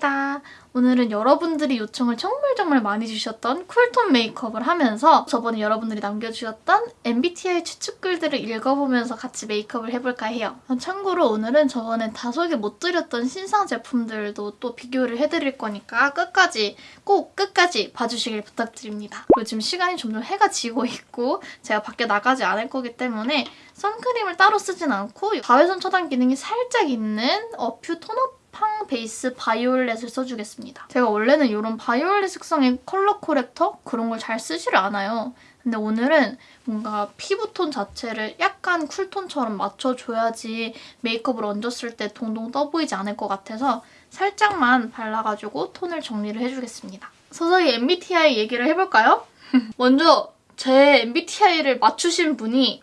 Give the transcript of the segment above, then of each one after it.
반갑습니다. 오늘은 여러분들이 요청을 정말 정말 많이 주셨던 쿨톤 메이크업을 하면서 저번에 여러분들이 남겨주셨던 MBTI 추측글들을 읽어보면서 같이 메이크업을 해볼까 해요. 참고로 오늘은 저번에 다소개 못 드렸던 신상 제품들도 또 비교를 해드릴 거니까 끝까지 꼭 끝까지 봐주시길 부탁드립니다. 그리고 지금 시간이 점점 해가 지고 있고 제가 밖에 나가지 않을 거기 때문에 선크림을 따로 쓰진 않고 자외선 차단 기능이 살짝 있는 어퓨 톤업 팡 베이스 바이올렛을 써주겠습니다. 제가 원래는 이런 바이올렛 색상의 컬러 corrector 그런 걸 잘 쓰지를 않아요. 근데 오늘은 뭔가 피부톤 자체를 약간 쿨톤처럼 맞춰줘야지 메이크업을 얹었을 때 동동 떠 보이지 않을 것 같아서 살짝만 발라가지고 톤을 정리를 해주겠습니다. 서서히 MBTI 얘기를 해볼까요? 먼저 제 MBTI를 맞추신 분이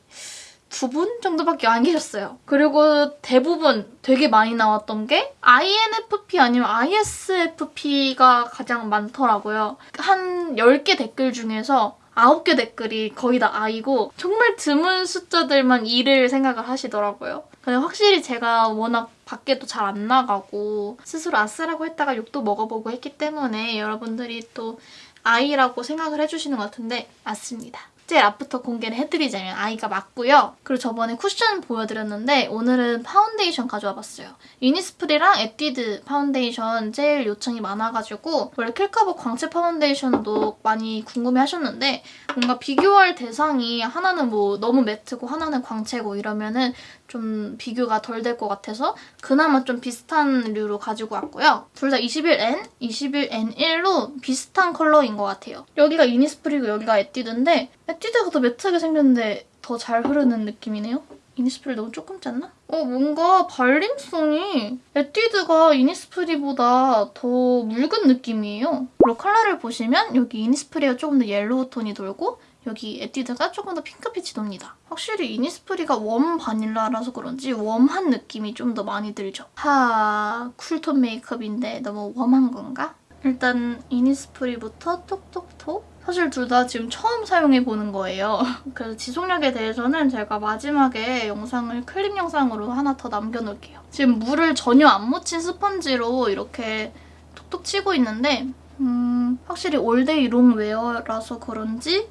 두 분 정도밖에 안 계셨어요. 그리고 대부분 되게 많이 나왔던 게 INFP 아니면 ISFP가 가장 많더라고요. 한 10개 댓글 중에서 9개 댓글이 거의 다 I고 정말 드문 숫자들만 E를 생각을 하시더라고요. 근데 확실히 제가 워낙 밖에도 잘 안 나가고 스스로 아쓰라고 했다가 욕도 먹어보고 했기 때문에 여러분들이 또 I라고 생각을 해주시는 것 같은데 맞습니다. 제일 앞부터 공개를 해드리자면 I가 맞고요. 그리고 저번에 쿠션 보여드렸는데 오늘은 파운데이션 가져와 봤어요. 이니스프리랑 에뛰드 파운데이션 제일 요청이 많아가지고 원래 킬커버 광채 파운데이션도 많이 궁금해하셨는데 뭔가 비교할 대상이 하나는 뭐 너무 매트고 하나는 광채고 이러면은 좀 비교가 덜 될 것 같아서 그나마 좀 비슷한 류로 가지고 왔고요. 둘 다 21N, 21N1로 비슷한 컬러인 것 같아요. 여기가 이니스프리고 여기가 에뛰드인데 에뛰드가 더 매트하게 생겼는데 더 잘 흐르는 느낌이네요. 이니스프리 너무 조금 짰나? 어 뭔가 발림성이 에뛰드가 이니스프리보다 더 묽은 느낌이에요. 그리고 컬러를 보시면 여기 이니스프리가 조금 더 yellow tone이 돌고 여기 에뛰드가 조금 더 핑크빛이 돕니다. 확실히 이니스프리가 warm vanilla라서 그런지 warm한 느낌이 좀 더 많이 들죠. 하 cool tone 메이크업인데 너무 warm한 건가? 일단 이니스프리부터 톡톡톡 사실 둘 다 지금 처음 사용해보는 거예요. 그래서 지속력에 대해서는 제가 마지막에 영상을 클립 영상으로 하나 더 남겨놓을게요. 지금 물을 전혀 안 묻힌 스펀지로 이렇게 톡톡 치고 있는데 음, 확실히 all day long wear라서 그런지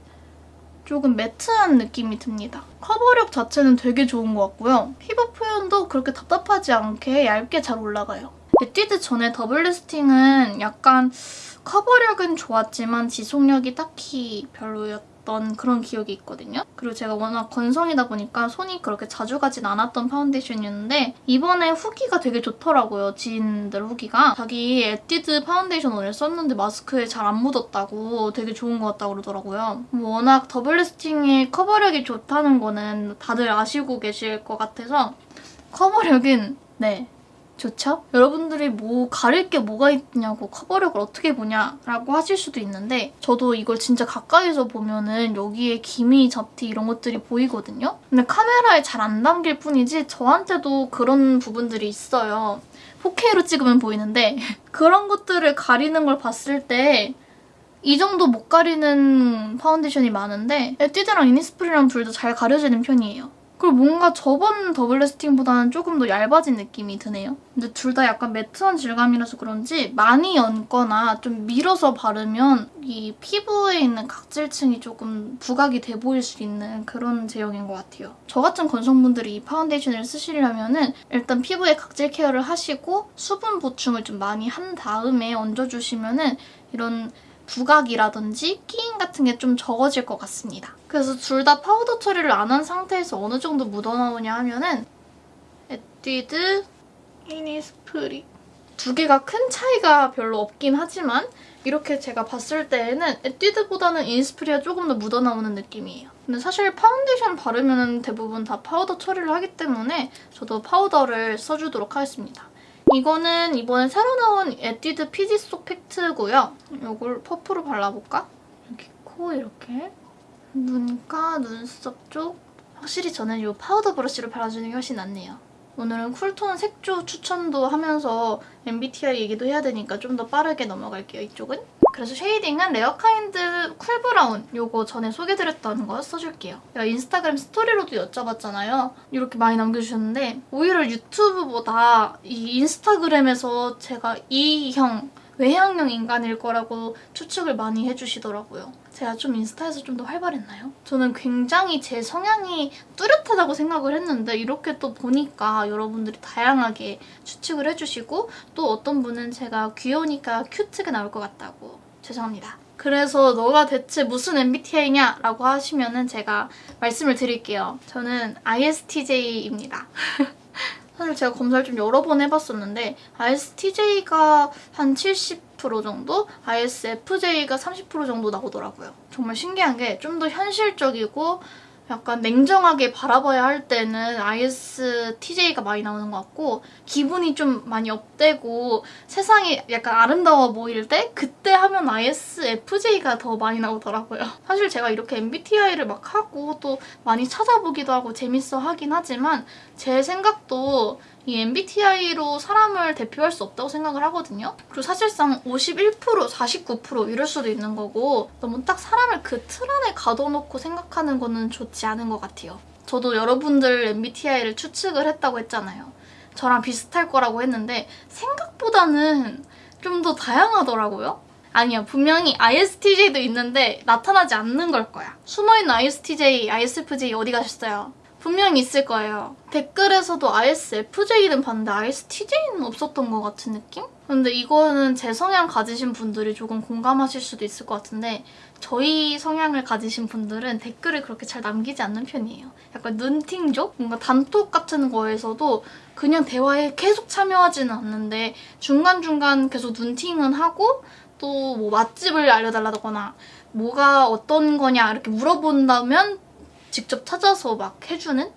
조금 매트한 느낌이 듭니다. 커버력 자체는 되게 좋은 것 같고요. 피부 표현도 그렇게 답답하지 않게 얇게 잘 올라가요. 에뛰드 전에 Double Lasting은 약간 커버력은 좋았지만 지속력이 딱히 별로였던 그런 기억이 있거든요. 그리고 제가 워낙 건성이다 보니까 손이 그렇게 자주 가진 않았던 파운데이션이었는데 이번에 후기가 되게 좋더라고요. 지인들 후기가. 자기 에뛰드 파운데이션 오늘 썼는데 마스크에 잘 안 묻었다고 되게 좋은 것 같다고 그러더라고요. 워낙 Double Lasting의 커버력이 좋다는 거는 다들 아시고 계실 것 같아서 커버력은 네 좋죠? 여러분들이 뭐 가릴 게 뭐가 있냐고 커버력을 어떻게 보냐라고 하실 수도 있는데 저도 이걸 진짜 가까이서 보면은 여기에 기미, 잡티 이런 것들이 보이거든요? 근데 카메라에 잘 안 담길 뿐이지 저한테도 그런 부분들이 있어요. 4K로 찍으면 보이는데 그런 것들을 가리는 걸 봤을 때 이 정도 못 가리는 파운데이션이 많은데 에뛰드랑 이니스프리랑 둘 다 잘 가려지는 편이에요. 그리고 뭔가 저번 Double Lasting보다는 조금 더 얇아진 느낌이 드네요. 근데 둘 다 약간 매트한 질감이라서 그런지 많이 얹거나 좀 밀어서 바르면 이 피부에 있는 각질층이 조금 부각이 돼 보일 수 있는 그런 제형인 것 같아요. 저 같은 건성분들이 이 파운데이션을 쓰시려면은 일단 피부에 각질 케어를 하시고 수분 보충을 좀 많이 한 다음에 얹어주시면은 이런 부각이라든지 끼임 같은 게 좀 적어질 것 같습니다. 그래서 둘 다 파우더 처리를 안 한 상태에서 어느 정도 묻어나오냐 하면은 에뛰드, 이니스프리 두 개가 큰 차이가 별로 없긴 하지만 이렇게 제가 봤을 때에는 에뛰드보다는 이니스프리가 조금 더 묻어나오는 느낌이에요. 근데 사실 파운데이션 바르면 대부분 다 파우더 처리를 하기 때문에 저도 파우더를 써주도록 하겠습니다. 이거는 이번에 새로 나온 에뛰드 피지 쏙 팩트고요. 이걸 퍼프로 발라볼까? 이렇게 코 이렇게 눈가 눈썹 쪽 확실히 저는 이 파우더 브러쉬로 발라주는 게 훨씬 낫네요. 오늘은 cool tone 색조 추천도 하면서 MBTI 얘기도 해야 되니까 좀 더 빠르게 넘어갈게요, 이쪽은. 그래서 쉐이딩은 레어카인드 cool brown 요거 전에 소개드렸던 거 써줄게요. 인스타그램 스토리로도 여쭤봤잖아요. 이렇게 많이 남겨주셨는데 오히려 유튜브보다 이 인스타그램에서 제가 E형 외향형 인간일 거라고 추측을 많이 해주시더라고요. 제가 좀 인스타에서 좀 더 활발했나요? 저는 굉장히 제 성향이 뚜렷하다고 생각을 했는데 이렇게 또 보니까 여러분들이 다양하게 추측을 해주시고 또 어떤 분은 제가 귀여우니까 큐트가 나올 것 같다고 죄송합니다. 그래서 너가 대체 무슨 MBTI냐? 라고 하시면 은 제가 말씀을 드릴게요. 저는 ISTJ입니다. 사실 제가 검사를 좀 여러 번 해봤었는데 ISTJ가 한 70% 정도, ISFJ가 30% 정도 나오더라고요. 정말 신기한 게 좀 더 현실적이고 약간 냉정하게 바라봐야 할 때는 ISTJ가 많이 나오는 것 같고 기분이 좀 많이 업되고 세상이 약간 아름다워 보일 때 그때 하면 ISFJ가 더 많이 나오더라고요. 사실 제가 이렇게 MBTI를 막 하고 또 많이 찾아보기도 하고 재밌어 하긴 하지만 제 생각도 이 MBTI로 사람을 대표할 수 없다고 생각을 하거든요. 그리고 사실상 51%, 49% 이럴 수도 있는 거고 너무 딱 사람을 그 틀 안에 가둬놓고 생각하는 거는 좋지 않은 것 같아요. 저도 여러분들 MBTI를 추측을 했다고 했잖아요. 저랑 비슷할 거라고 했는데 생각보다는 좀 더 다양하더라고요. 아니요. 분명히 ISTJ도 있는데 나타나지 않는 걸 거야. 숨어있는 ISTJ, ISFJ 어디 가셨어요? 분명히 있을 거예요. 댓글에서도 ISFJ는 봤는데 ISTJ는 없었던 것 같은 느낌? 근데 이거는 제 성향 가지신 분들이 조금 공감하실 수도 있을 것 같은데 저희 성향을 가지신 분들은 댓글을 그렇게 잘 남기지 않는 편이에요. 약간 눈팅족? 뭔가 단톡 같은 거에서도 그냥 대화에 계속 참여하지는 않는데 중간중간 계속 눈팅은 하고 또 뭐 맛집을 알려달라거나 뭐가 어떤 거냐 이렇게 물어본다면 직접 찾아서 막 해주는?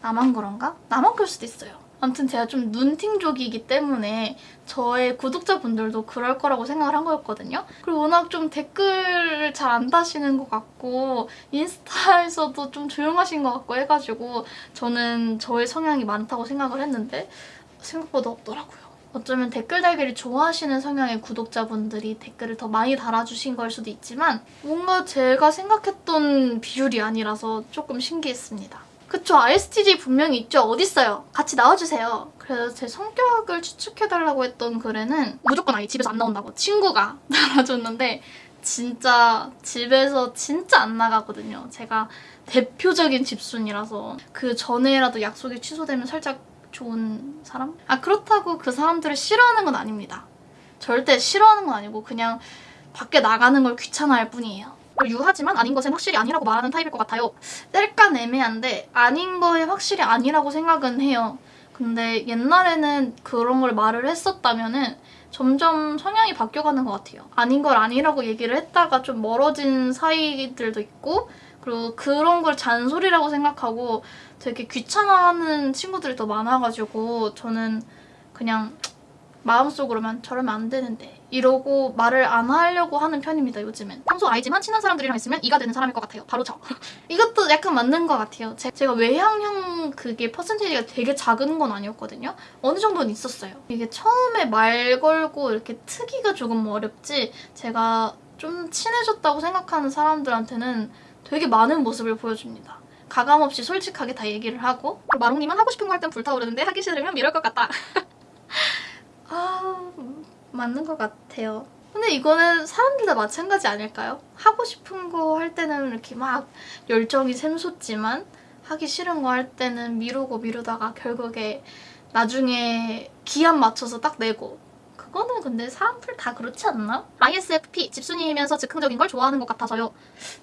나만 그런가? 나만 그럴 수도 있어요. 아무튼 제가 좀 눈팅족이기 때문에 저의 구독자분들도 그럴 거라고 생각을 한 거였거든요. 그리고 워낙 좀 댓글을 잘 안 다시는 것 같고 인스타에서도 좀 조용하신 것 같고 해가지고 저는 저의 성향이 많다고 생각을 했는데 생각보다 없더라고요. 어쩌면 댓글 달기를 좋아하시는 성향의 구독자분들이 댓글을 더 많이 달아주신 걸 수도 있지만 뭔가 제가 생각했던 비율이 아니라서 조금 신기했습니다. 그쵸 ISTJ 분명히 있죠. 어딨어요? 같이 나와주세요. 그래서 제 성격을 추측해달라고 했던 글에는 무조건 아이 집에서 안 나온다고 친구가 달아줬는데 진짜 집에서 진짜 안 나가거든요. 제가 대표적인 집순이라서 그 전에라도 약속이 취소되면 살짝 좋은 사람? 아 그렇다고 그 사람들을 싫어하는 건 아닙니다. 절대 싫어하는 건 아니고 그냥 밖에 나가는 걸 귀찮아할 뿐이에요. 유하지만 아닌 것은 확실히 아니라고 말하는 타입일 것 같아요. 뗄깐 애매한데 아닌 거에 확실히 아니라고 생각은 해요. 근데 옛날에는 그런 걸 말을 했었다면 은 점점 성향이 바뀌어가는 것 같아요. 아닌 걸 아니라고 얘기를 했다가 좀 멀어진 사이들도 있고 그리고 그런 걸 잔소리라고 생각하고 되게 귀찮아하는 친구들이 더 많아가지고 저는 그냥 마음속으로만 저러면 안 되는데 이러고 말을 안 하려고 하는 편입니다 요즘엔. 평소 아이지만 친한 사람들이랑 있으면 이가 되는 사람일 것 같아요. 바로 저. 이것도 약간 맞는 것 같아요. 제, 제가 외향형 그게 퍼센테이지가 되게 작은 건 아니었거든요. 어느 정도는 있었어요. 이게 처음에 말 걸고 이렇게 트기가 조금 어렵지 제가 좀 친해졌다고 생각하는 사람들한테는 되게 많은 모습을 보여줍니다. 가감없이 솔직하게 다 얘기를 하고 마롱님은 하고 싶은 거 할 땐 불타오르는데 하기 싫으면 이럴 것 같다. 아 맞는 것 같아요. 근데 이거는 사람들 다 마찬가지 아닐까요? 하고 싶은 거 할 때는 이렇게 막 열정이 샘솟지만 하기 싫은 거 할 때는 미루고 미루다가 결국에 나중에 기한 맞춰서 딱 내고 그거는 근데 사람들 다 그렇지 않나? ISFP, 집순이면서 즉흥적인 걸 좋아하는 것 같아서요.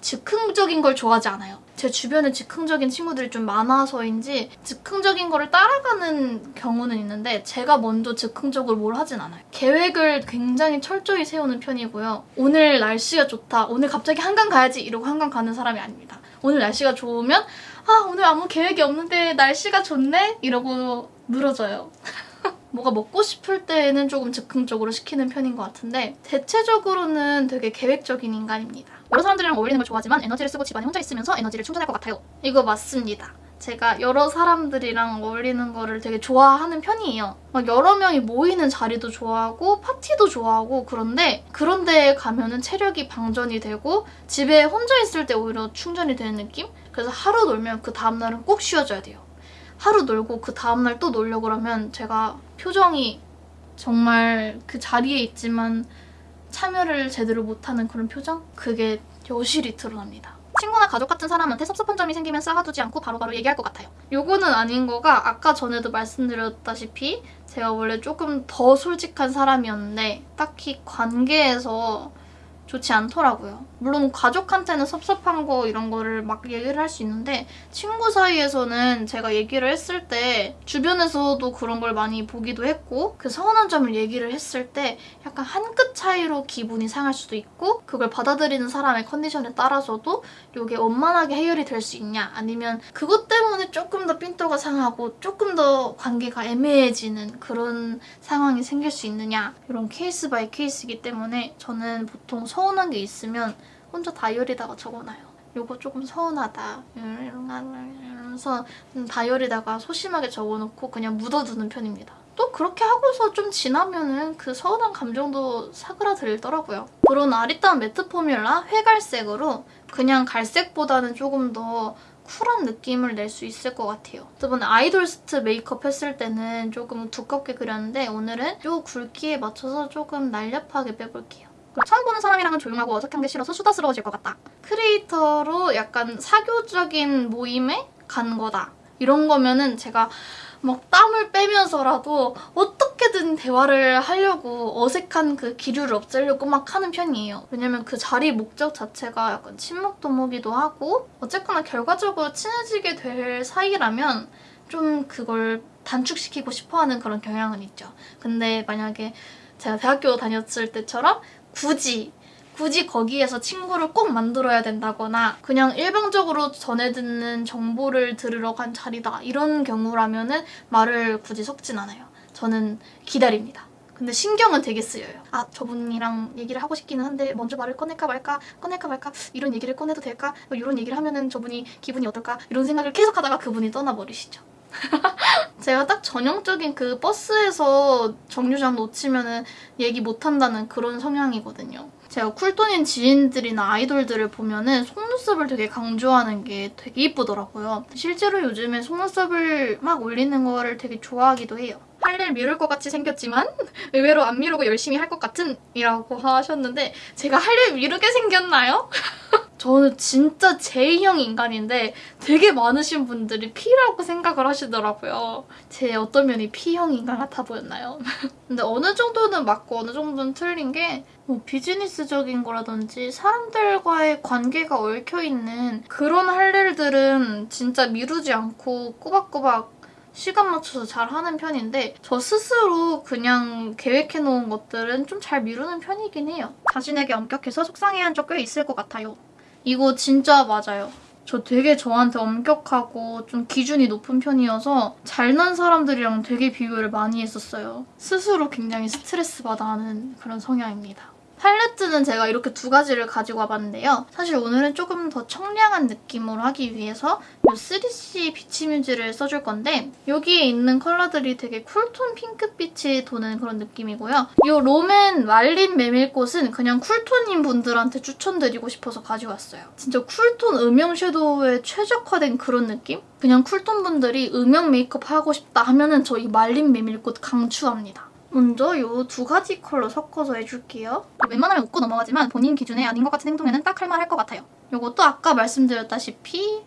즉흥적인 걸 좋아하지 않아요. 제 주변에 즉흥적인 친구들이 좀 많아서인지 즉흥적인 거를 따라가는 경우는 있는데 제가 먼저 즉흥적으로 뭘 하진 않아요. 계획을 굉장히 철저히 세우는 편이고요. 오늘 날씨가 좋다, 오늘 갑자기 한강 가야지 이러고 한강 가는 사람이 아닙니다. 오늘 날씨가 좋으면 아 오늘 아무 계획이 없는데 날씨가 좋네? 이러고 늘어져요. 뭐가 먹고 싶을 때는 조금 즉흥적으로 시키는 편인 것 같은데 대체적으로는 되게 계획적인 인간입니다. 여러 사람들이랑 어울리는 걸 좋아하지만 에너지를 쓰고 집안에 혼자 있으면서 에너지를 충전할 것 같아요. 이거 맞습니다. 제가 여러 사람들이랑 어울리는 거를 되게 좋아하는 편이에요. 막 여러 명이 모이는 자리도 좋아하고 파티도 좋아하고 그런데 그런 데에 가면은 체력이 방전이 되고 집에 혼자 있을 때 오히려 충전이 되는 느낌? 그래서 하루 놀면 그 다음날은 꼭 쉬어줘야 돼요. 하루 놀고 그 다음날 또 놀려고 그러면 제가 표정이 정말 그 자리에 있지만 참여를 제대로 못하는 그런 표정? 그게 여실히 드러납니다. 친구나 가족 같은 사람한테 섭섭한 점이 생기면 쌓아두지 않고 바로바로 바로 얘기할 것 같아요. 요거는 아닌 거가 아까 전에도 말씀드렸다시피 제가 원래 조금 더 솔직한 사람이었는데 딱히 관계에서 좋지 않더라고요. 물론 가족한테는 섭섭한 거 이런 거를 막 얘기를 할 수 있는데 친구 사이에서는 제가 얘기를 했을 때 주변에서도 그런 걸 많이 보기도 했고 그 서운한 점을 얘기를 했을 때 약간 한 끗 차이로 기분이 상할 수도 있고 그걸 받아들이는 사람의 컨디션에 따라서도 이게 원만하게 해결이 될 수 있냐 아니면 그것 때문에 조금 더 삔또가 상하고 조금 더 관계가 애매해지는 그런 상황이 생길 수 있느냐 이런 case by case이기 때문에 저는 보통 서운한 게 있으면 혼자 다이어리다가 적어놔요. 요거 조금 서운하다 이러면서 다이어리다가 소심하게 적어놓고 그냥 묻어두는 편입니다. 또 그렇게 하고서 좀 지나면은 그 서운한 감정도 사그라들더라고요. 그런 아리따운 매트 포뮬라 회갈색으로 그냥 갈색보다는 조금 더 쿨한 느낌을 낼 수 있을 것 같아요. 저번에 아이돌스트 메이크업 했을 때는 조금 두껍게 그렸는데 오늘은 이 굵기에 맞춰서 조금 날렵하게 빼볼게요. 처음 보는 사람이랑은 조용하고 어색한 게 싫어서 수다스러워질 것 같다. 크리에이터로 약간 사교적인 모임에 간 거다. 이런 거면은 제가 막 땀을 빼면서라도 어떻게든 대화를 하려고 어색한 그 기류를 없애려고 막 하는 편이에요. 왜냐면 그 자리 목적 자체가 약간 친목 도모기도 하고 어쨌거나 결과적으로 친해지게 될 사이라면 좀 그걸 단축시키고 싶어하는 그런 경향은 있죠. 근데 만약에 제가 대학교 다녔을 때처럼 굳이 굳이 거기에서 친구를 꼭 만들어야 된다거나 그냥 일방적으로 전해 듣는 정보를 들으러 간 자리다 이런 경우라면 은 말을 굳이 섞진 않아요. 저는 기다립니다. 근데 신경은 되게 쓰여요. 아 저분이랑 얘기를 하고 싶기는 한데 먼저 말을 꺼낼까 말까 꺼낼까 말까 이런 얘기를 꺼내도 될까 뭐 이런 얘기를 하면 은 저분이 기분이 어떨까 이런 생각을 계속 하다가 그분이 떠나버리시죠. 제가 딱 전형적인 그 버스에서 정류장 놓치면 얘기 못한다는 그런 성향이거든요. 제가 쿨톤인 지인들이나 아이돌들을 보면은 속눈썹을 되게 강조하는 게 되게 이쁘더라고요. 실제로 요즘에 속눈썹을 막 올리는 거를 되게 좋아하기도 해요. 할 일 미룰 것 같이 생겼지만 의외로 안 미루고 열심히 할 것 같은 이라고 하셨는데 제가 할 일 미루게 생겼나요? 저는 진짜 J형 인간인데 되게 많으신 분들이 P라고 생각을 하시더라고요. 제 어떤 면이 P형 인간 같아 보였나요? 근데 어느 정도는 맞고 어느 정도는 틀린 게 뭐 비즈니스적인 거라든지 사람들과의 관계가 얽혀있는 그런 할 일들은 진짜 미루지 않고 꼬박꼬박 시간 맞춰서 잘 하는 편인데 저 스스로 그냥 계획해놓은 것들은 좀 잘 미루는 편이긴 해요. 자신에게 엄격해서 속상해한 적 꽤 있을 것 같아요. 이거 진짜 맞아요. 저 되게 저한테 엄격하고 좀 기준이 높은 편이어서 잘난 사람들이랑 되게 비교를 많이 했었어요. 스스로 굉장히 스트레스 받아 하는 그런 성향입니다. 팔레트는 제가 이렇게 두 가지를 가지고 와봤는데요. 사실 오늘은 조금 더 청량한 느낌으로 하기 위해서 이 3C 비치 뮤즈를 써줄 건데 여기에 있는 컬러들이 되게 cool tone 핑크빛이 도는 그런 느낌이고요. 이 롬앤 말린 메밀꽃은 그냥 cool tone인 분들한테 추천드리고 싶어서 가져왔어요. 진짜 쿨톤 음영 섀도우에 최적화된 그런 느낌? 그냥 cool tone 분들이 음영 메이크업 하고 싶다 하면은 저 이 말린 메밀꽃 강추합니다. 먼저 이 두 가지 컬러 섞어서 해줄게요. 웬만하면 웃고 넘어가지만 본인 기준에 아닌 것 같은 행동에는 딱 할 말 할 것 같아요. 이것도 아까 말씀드렸다시피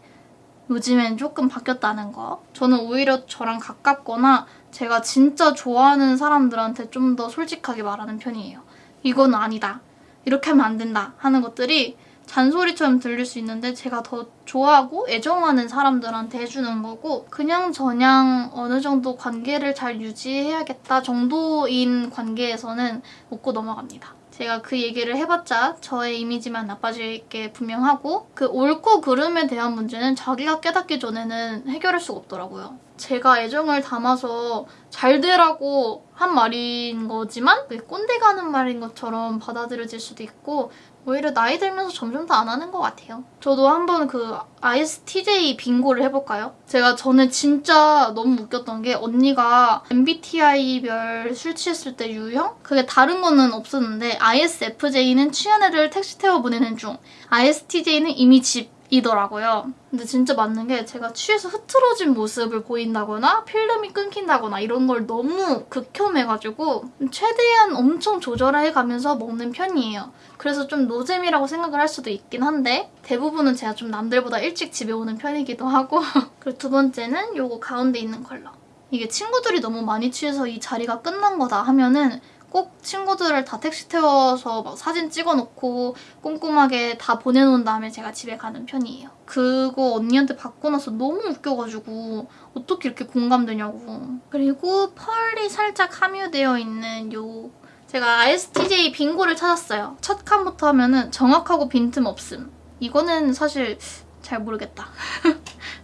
요즘엔 조금 바뀌었다는 거. 저는 오히려 저랑 가깝거나 제가 진짜 좋아하는 사람들한테 좀 더 솔직하게 말하는 편이에요. 이건 아니다. 이렇게 하면 안 된다 하는 것들이 잔소리처럼 들릴 수 있는데 제가 더 좋아하고 애정하는 사람들한테 해주는 거고 그냥 저냥 어느 정도 관계를 잘 유지해야겠다 정도인 관계에서는 웃고 넘어갑니다. 제가 그 얘기를 해봤자 저의 이미지만 나빠질 게 분명하고 그 옳고 그름에 대한 문제는 자기가 깨닫기 전에는 해결할 수가 없더라고요. 제가 애정을 담아서 잘 되라고 한 말인 거지만 꼰대가 하는 말인 것처럼 받아들여질 수도 있고 오히려 나이 들면서 점점 더 안 하는 것 같아요. 저도 한번 그 ISTJ 빙고를 해볼까요? 제가 전에 진짜 너무 웃겼던 게 언니가 MBTI별 술 취했을 때 유형? 그게 다른 거는 없었는데 ISFJ는 취한 애를 택시 태워 보내는 중 ISTJ는 이미 집 이더라고요. 근데 진짜 맞는 게 제가 취해서 흐트러진 모습을 보인다거나 필름이 끊긴다거나 이런 걸 너무 극혐해가지고 최대한 엄청 조절해 가면서 먹는 편이에요. 그래서 좀 노잼이라고 생각을 할 수도 있긴 한데 대부분은 제가 좀 남들보다 일찍 집에 오는 편이기도 하고 그리고 두 번째는 요거 가운데 있는 컬러. 이게 친구들이 너무 많이 취해서 이 자리가 끝난 거다 하면은 꼭 친구들을 다 택시 태워서 막 사진 찍어놓고 꼼꼼하게 다 보내놓은 다음에 제가 집에 가는 편이에요. 그거 언니한테 받고 나서 너무 웃겨가지고 어떻게 이렇게 공감되냐고. 그리고 펄이 살짝 함유되어 있는 요 제가 ISTJ 빙고를 찾았어요. 첫 칸부터 하면은 정확하고 빈틈 없음. 이거는 사실 잘 모르겠다.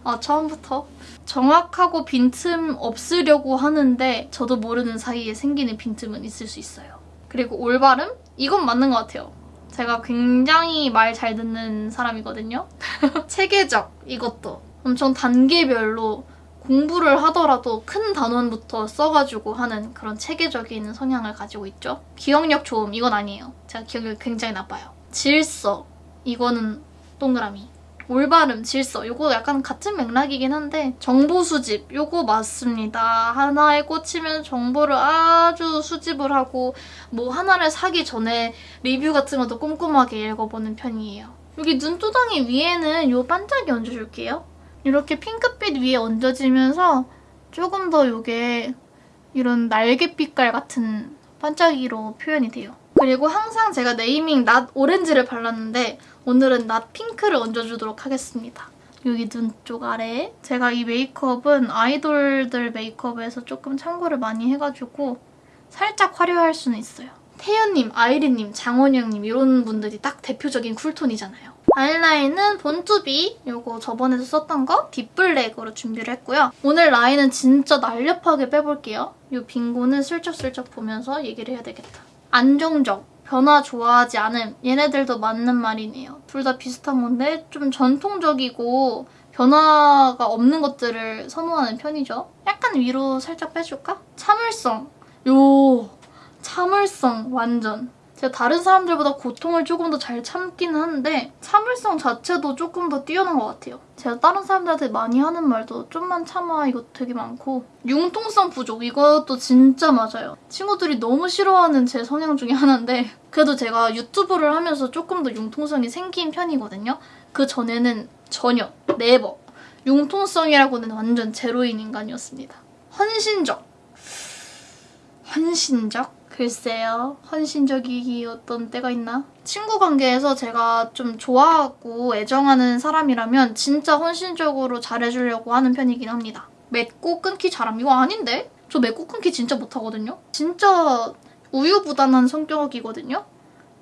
아, 처음부터 정확하고 빈틈 없으려고 하는데 저도 모르는 사이에 생기는 빈틈은 있을 수 있어요. 그리고 올바름? 이건 맞는 것 같아요. 제가 굉장히 말 잘 듣는 사람이거든요. 체계적 이것도 엄청 단계별로 공부를 하더라도 큰 단원부터 써가지고 하는 그런 체계적인 성향을 가지고 있죠. 기억력 좋음 이건 아니에요. 제가 기억력이 굉장히 나빠요. 질서 이거는 동그라미. 올바름, 질서 이거 약간 같은 맥락이긴 한데 정보 수집 이거 맞습니다. 하나에 꽂히면 정보를 아주 수집을 하고 뭐 하나를 사기 전에 리뷰 같은 것도 꼼꼼하게 읽어보는 편이에요. 여기 눈두덩이 위에는 이 반짝이 얹어줄게요. 이렇게 핑크빛 위에 얹어지면서 조금 더 이게 이런 날개빛깔 같은 반짝이로 표현이 돼요. 그리고 항상 제가 네이밍 낫 오렌지를 발랐는데 오늘은 낫 핑크를 얹어주도록 하겠습니다. 여기 눈 쪽 아래에 제가 이 메이크업은 아이돌들 메이크업에서 조금 참고를 많이 해가지고 살짝 화려할 수는 있어요. 태연님, 아이린님, 장원영님 이런 분들이 딱 대표적인 쿨톤이잖아요. 아이라인은 본투비 이거 저번에도 썼던 거 딥블랙으로 준비를 했고요. 오늘 라인은 진짜 날렵하게 빼볼게요. 이 빙고는 슬쩍슬쩍 보면서 얘기를 해야 되겠다. 안정적, 변화 좋아하지 않음 얘네들도 맞는 말이네요. 둘 다 비슷한 건데 좀 전통적이고 변화가 없는 것들을 선호하는 편이죠. 약간 위로 살짝 빼줄까? 참을성. 요 참을성 완전. 제가 다른 사람들보다 고통을 조금 더 잘 참긴 하는데 참을성 자체도 조금 더 뛰어난 것 같아요. 제가 다른 사람들한테 많이 하는 말도 좀만 참아 이거 되게 많고 융통성 부족 이것도 진짜 맞아요. 친구들이 너무 싫어하는 제 성향 중에 하나인데 그래도 제가 유튜브를 하면서 조금 더 융통성이 생긴 편이거든요. 그 전에는 전혀 네버 융통성이라고는 완전 제로인 인간이었습니다. 헌신적 헌신적? 글쎄요. 헌신적이었던 때가 있나? 친구 관계에서 제가 좀 좋아하고 애정하는 사람이라면 진짜 헌신적으로 잘해주려고 하는 편이긴 합니다. 맺고 끊기 잘함. 이거 아닌데? 저 맺고 끊기 진짜 못하거든요? 진짜 우유부단한 성격이거든요?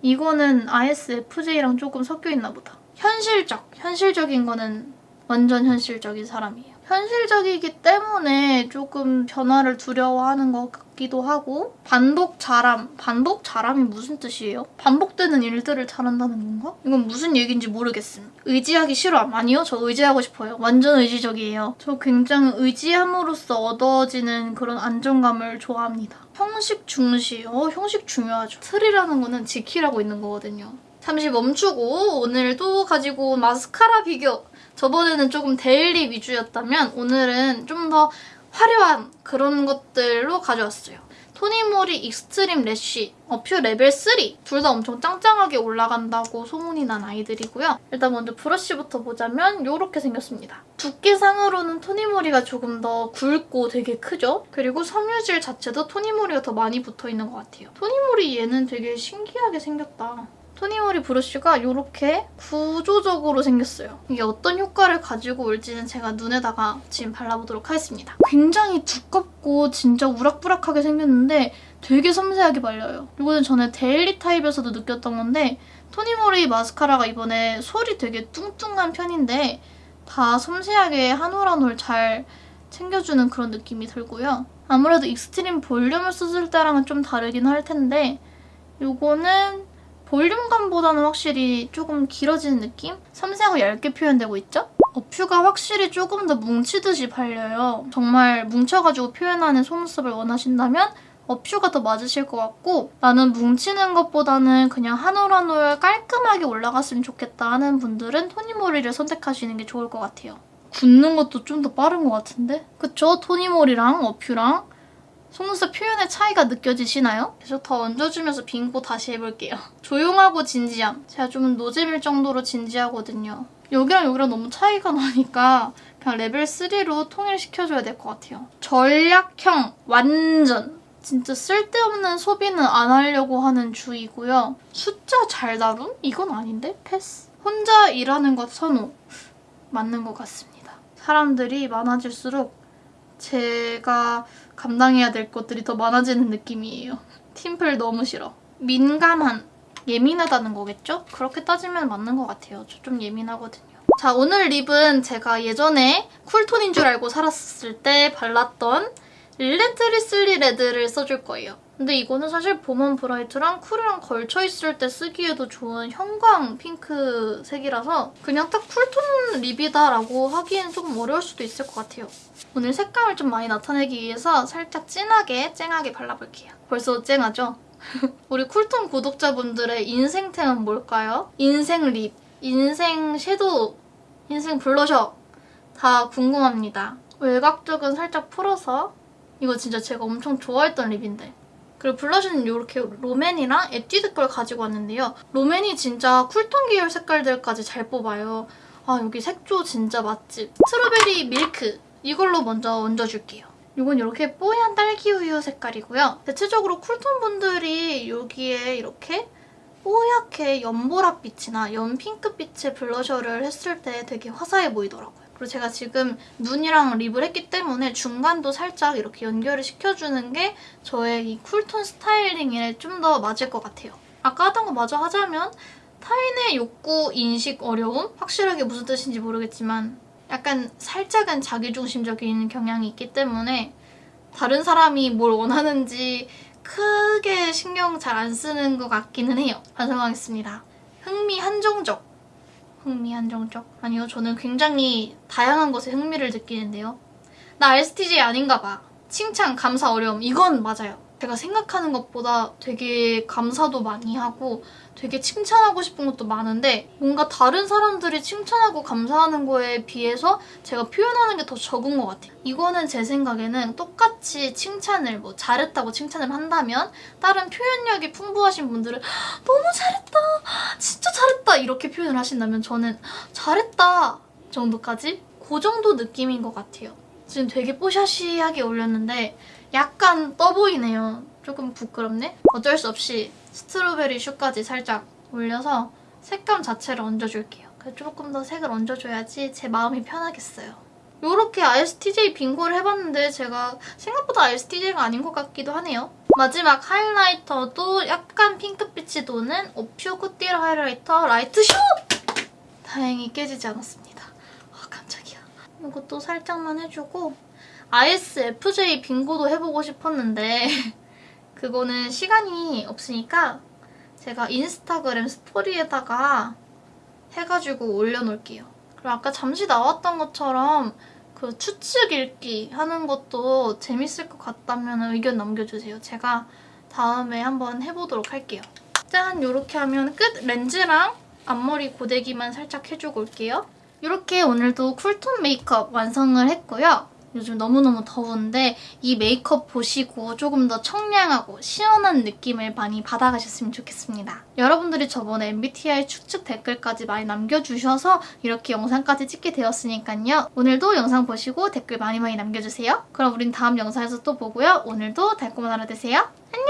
이거는 ISFJ랑 조금 섞여있나 보다. 현실적. 현실적인 거는 완전 현실적인 사람이에요. 현실적이기 때문에 조금 변화를 두려워하는 것 같 기도 하고 반복 잘함. 반복 잘함이 무슨 뜻이에요? 반복되는 일들을 잘한다는 건가? 이건 무슨 얘기인지 모르겠음. 의지하기 싫어함. 아니요, 저 의지하고 싶어요. 완전 의지적이에요. 저 굉장히 의지함으로써 얻어지는 그런 안정감을 좋아합니다. 형식 중시. 어, 형식 중요하죠. 틀이라는 거는 지키라고 있는 거거든요. 잠시 멈추고 오늘도 가지고 마스카라 비교 저번에는 조금 데일리 위주였다면 오늘은 좀더 화려한 그런 것들로 가져왔어요. 토니모리 Extreme Lash 어퓨 레벨 3 둘 다 엄청 짱짱하게 올라간다고 소문이 난 아이들이고요. 일단 먼저 브러쉬부터 보자면 이렇게 생겼습니다. 두께상으로는 토니모리가 조금 더 굵고 되게 크죠? 그리고 섬유질 자체도 토니모리가 더 많이 붙어있는 것 같아요. 토니모리 얘는 되게 신기하게 생겼다. 토니모리 브러쉬가 이렇게 구조적으로 생겼어요. 이게 어떤 효과를 가지고 올지는 제가 눈에다가 지금 발라보도록 하겠습니다. 굉장히 두껍고 진짜 우락부락하게 생겼는데 되게 섬세하게 발려요. 이거는 전에 데일리 타입에서도 느꼈던 건데 토니모리 마스카라가 이번에 솔이 되게 뚱뚱한 편인데 다 섬세하게 한 올 한 올 잘 챙겨주는 그런 느낌이 들고요. 아무래도 Extreme Volume을 썼을 때랑은 좀 다르긴 할 텐데 이거는 볼륨감보다는 확실히 조금 길어지는 느낌? 섬세하고 얇게 표현되고 있죠? 어퓨가 확실히 조금 더 뭉치듯이 발려요. 정말 뭉쳐가지고 표현하는 속눈썹을 원하신다면 어퓨가 더 맞으실 것 같고 나는 뭉치는 것보다는 그냥 한 올 한 올 깔끔하게 올라갔으면 좋겠다 하는 분들은 토니모리를 선택하시는 게 좋을 것 같아요. 굳는 것도 좀 더 빠른 것 같은데? 그쵸? 토니모리랑 어퓨랑 속눈썹 표현의 차이가 느껴지시나요? 계속 더 얹어주면서 빙고 다시 해볼게요. 조용하고 진지함. 제가 좀 노잼일 정도로 진지하거든요. 여기랑 여기랑 너무 차이가 나니까 그냥 레벨 3로 통일시켜줘야 될 것 같아요. 전략형 완전 진짜 쓸데없는 소비는 안 하려고 하는 주의고요. 숫자 잘 다룸? 이건 아닌데? 패스. 혼자 일하는 것 선호. 맞는 것 같습니다. 사람들이 많아질수록 제가 감당해야 될 것들이 더 많아지는 느낌이에요. 팀플 너무 싫어. 민감한, 예민하다는 거겠죠? 그렇게 따지면 맞는 것 같아요. 저 좀 예민하거든요. 자, 오늘 립은 제가 예전에 쿨톤인 줄 알고 살았을 때 발랐던 Relentlessly Red를 써줄 거예요. 근데 이거는 사실 봄웜 bright랑 쿨이랑 걸쳐있을 때 쓰기에도 좋은 형광 핑크색이라서 그냥 딱 쿨톤 립이다라고 하기엔 조금 어려울 수도 있을 것 같아요. 오늘 색감을 좀 많이 나타내기 위해서 살짝 진하게 쨍하게 발라볼게요. 벌써 쨍하죠? 우리 쿨톤 구독자분들의 인생템은 뭘까요? 인생 립, 인생 섀도우, 인생 블러셔 다 궁금합니다. 외곽 쪽은 살짝 풀어서 이거 진짜 제가 엄청 좋아했던 립인데 그리고 블러셔는 이렇게 롬앤이랑 에뛰드 걸 가지고 왔는데요. 롬앤이 진짜 쿨톤 계열 색깔들까지 잘 뽑아요. 아 여기 색조 진짜 맛집. Strawberry Milk 이걸로 먼저 얹어줄게요. 이건 이렇게 뽀얀 딸기 우유 색깔이고요. 대체적으로 쿨톤 분들이 여기에 이렇게 뽀얗게 연보라빛이나 연핑크빛의 블러셔를 했을 때 되게 화사해 보이더라고요. 그리고 제가 지금 눈이랑 립을 했기 때문에 중간도 살짝 이렇게 연결을 시켜주는 게 저의 이 쿨톤 스타일링에 좀 더 맞을 것 같아요. 아까 하던 거 마저 하자면 타인의 욕구 인식 어려움? 확실하게 무슨 뜻인지 모르겠지만 약간 살짝은 자기중심적인 경향이 있기 때문에 다른 사람이 뭘 원하는지 크게 신경 잘 안 쓰는 것 같기는 해요. 반성하겠습니다. 흥미 한정적. 흥미 한정적? 아니요, 저는 굉장히 다양한 것에 흥미를 느끼는데요. 나 ISTJ 아닌가 봐. 칭찬, 감사, 어려움. 이건 맞아요. 제가 생각하는 것보다 되게 감사도 많이 하고 되게 칭찬하고 싶은 것도 많은데 뭔가 다른 사람들이 칭찬하고 감사하는 거에 비해서 제가 표현하는 게 더 적은 것 같아요. 이거는 제 생각에는 똑같이 칭찬을 뭐 잘했다고 칭찬을 한다면 다른 표현력이 풍부하신 분들은 너무 잘했다, 진짜 잘했다 이렇게 표현을 하신다면 저는 잘했다 정도까지 그 정도 느낌인 것 같아요. 지금 되게 뽀샤시하게 올렸는데 약간 떠 보이네요. 조금 부끄럽네? 어쩔 수 없이 스트로베리 슈까지 살짝 올려서 색감 자체를 얹어줄게요. 조금 더 색을 얹어줘야지 제 마음이 편하겠어요. 이렇게 ISTJ 빙고를 해봤는데 제가 생각보다 ISTJ가 아닌 것 같기도 하네요. 마지막 하이라이터도 약간 핑크빛이 도는 어퓨 꾸뛰르 하이라이터 light 슛! 다행히 깨지지 않았습니다. 아 깜짝이야. 이것도 살짝만 해주고 ISFJ 빙고도 해보고 싶었는데 그거는 시간이 없으니까 제가 인스타그램 스토리에다가 해가지고 올려놓을게요. 그리고 아까 잠시 나왔던 것처럼 그 추측 읽기 하는 것도 재밌을 것 같다면 의견 남겨주세요. 제가 다음에 한번 해보도록 할게요. 짠! 이렇게 하면 끝! 렌즈랑 앞머리 고데기만 살짝 해주고 올게요. 이렇게 오늘도 쿨톤 메이크업 완성을 했고요. 요즘 너무너무 더운데 이 메이크업 보시고 조금 더 청량하고 시원한 느낌을 많이 받아가셨으면 좋겠습니다. 여러분들이 저번에 MBTI 추측 댓글까지 많이 남겨주셔서 이렇게 영상까지 찍게 되었으니까요. 오늘도 영상 보시고 댓글 많이 많이 남겨주세요. 그럼 우린 다음 영상에서 또 보고요. 오늘도 달콤한 하루 되세요. 안녕!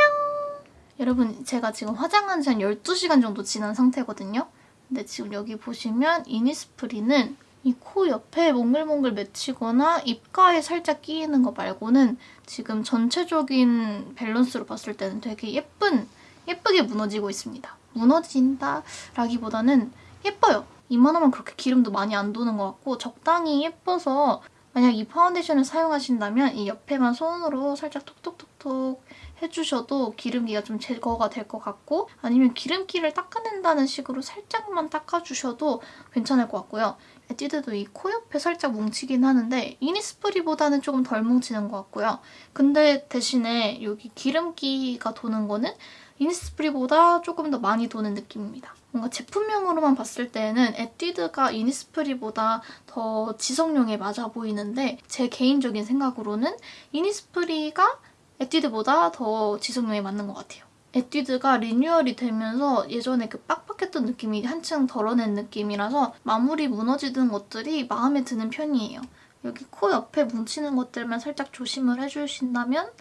여러분 제가 지금 화장한 지 한 12시간 정도 지난 상태거든요. 근데 지금 여기 보시면 이니스프리는 이 코 옆에 몽글몽글 맺히거나 입가에 살짝 끼이는 거 말고는 지금 전체적인 밸런스로 봤을 때는 되게 예쁜, 예쁘게 무너지고 있습니다. 무너진다 라기보다는 예뻐요. 이만하면 그렇게 기름도 많이 안 도는 것 같고 적당히 예뻐서 만약 이 파운데이션을 사용하신다면 이 옆에만 손으로 살짝 톡톡톡톡 해주셔도 기름기가 좀 제거가 될 것 같고 아니면 기름기를 닦아낸다는 식으로 살짝만 닦아주셔도 괜찮을 것 같고요. 에뛰드도 이 코 옆에 살짝 뭉치긴 하는데 이니스프리보다는 조금 덜 뭉치는 것 같고요. 근데 대신에 여기 기름기가 도는 거는 이니스프리보다 조금 더 많이 도는 느낌입니다. 뭔가 제품명으로만 봤을 때는 에뛰드가 이니스프리보다 더 지성용에 맞아 보이는데 제 개인적인 생각으로는 이니스프리가 에뛰드보다 더 지성용에 맞는 것 같아요. 에뛰드가 리뉴얼이 되면서 예전에 그 빡빡했던 느낌이 한층 덜어낸 느낌이라서 마무리 무너지는 것들이 마음에 드는 편이에요. 여기 코 옆에 뭉치는 것들만 살짝 조심을 해주신다면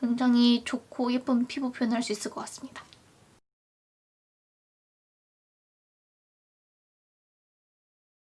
굉장히 좋고 예쁜 피부 표현을 할 수 있을 것 같습니다.